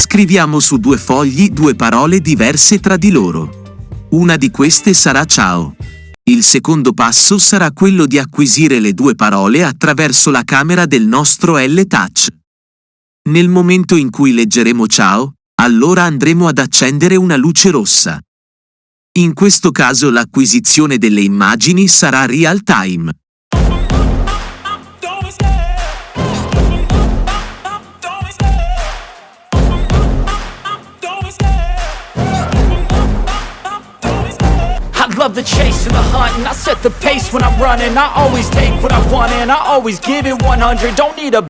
Scriviamo su due fogli due parole diverse tra di loro. Una di queste sarà ciao. Il secondo passo sarà quello di acquisire le due parole attraverso la camera del nostro L-Touch. Nel momento in cui leggeremo ciao, allora andremo ad accendere una luce rossa. In questo caso l'acquisizione delle immagini sarà real time. Love the chase and the hunt and I set the pace when I'm running. I always take what I want and I always give it 100 Don't need a